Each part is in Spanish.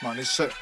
Come on, let's sit.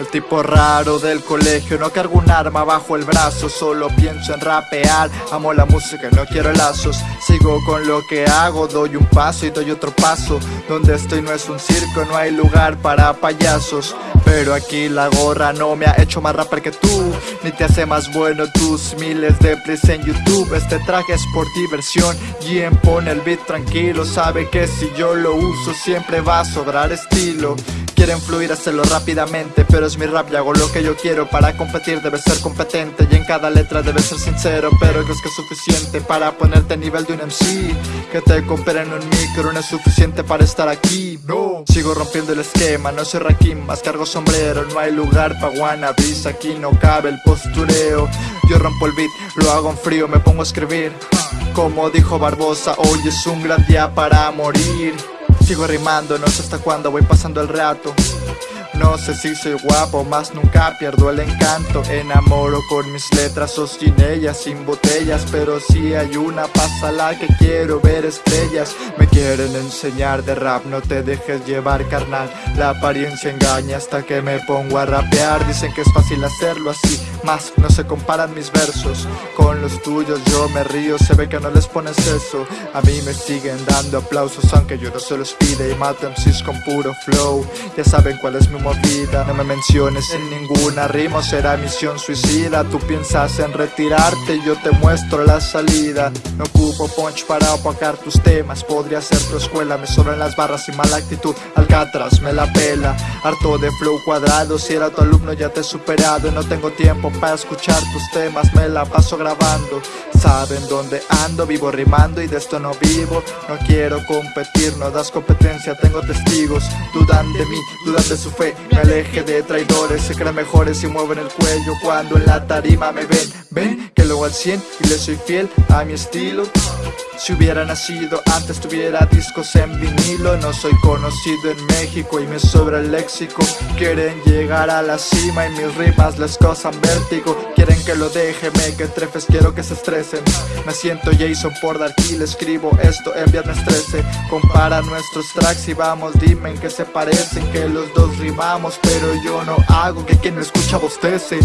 El tipo raro del colegio, no cargo un arma bajo el brazo, solo pienso en rapear, amo la música, no quiero lazos, sigo con lo que hago, doy un paso y doy otro paso, donde estoy no es un circo, no hay lugar para payasos, pero aquí la gorra no me ha hecho más rapper que tú, ni te hace más bueno tus miles de plays en YouTube, este traje es por diversión, Gien pone el beat tranquilo, sabe que si yo lo uso siempre va a sobrar estilo. Quieren fluir, hacerlo rápidamente Pero es mi rap y hago lo que yo quiero. Para competir debes ser competente Y en cada letra debes ser sincero Pero crees que es suficiente para ponerte a nivel de un MC Que te compren un micro no es suficiente para estar aquí No, sigo rompiendo el esquema No soy Rakim, más cargo sombrero No hay lugar pa' wannabes Aquí no cabe el postureo. Yo rompo el beat, lo hago en frío Me pongo a escribir. Como dijo Barbosa Hoy es un gran día para morir Sigo rimando, no sé hasta cuándo voy pasando el rato no sé si soy guapo, más nunca pierdo el encanto. Enamoro con mis letras ellas, sin botellas. Pero si hay una, la que quiero ver estrellas. Me quieren enseñar de rap, no te dejes llevar carnal. La apariencia engaña hasta que me pongo a rapear. Dicen que es fácil hacerlo así, más no se comparan mis versos Con los tuyos. Yo me río, se ve que no les pones eso. A mí me siguen dando aplausos aunque yo no se los pide. Y mato MCs con puro flow, ya saben cuál es mi no me menciones en ninguna rima será misión suicida. Tú piensas en retirarte yo te muestro la salida. No ocupo punch para opacar tus temas Podría ser tu escuela, me sobran las barras y mala actitud Alcatraz me la pela, harto de flow cuadrado Si era tu alumno ya te he superado. No tengo tiempo para escuchar tus temas Me la paso grabando Saben dónde ando, vivo rimando y de esto no vivo. No quiero competir, no das competencia, tengo testigos. Dudan de mí, dudan de su fe. Me aleje de traidores, se creen mejores y mueven el cuello Cuando en la tarima me ven, ven que luego al 100 y le soy fiel a mi estilo si hubiera nacido antes tuviera discos en vinilo. No soy conocido en México y me sobra el léxico. Quieren llegar a la cima y mis rimas les causan vértigo. Quieren que lo deje, me que trefes, quiero que se estresen. Me siento Jason por dar le escribo esto en viernes 13 Compara nuestros tracks y vamos, dime en qué se parecen Que los dos rimamos. Pero yo no hago que quien me escucha bostece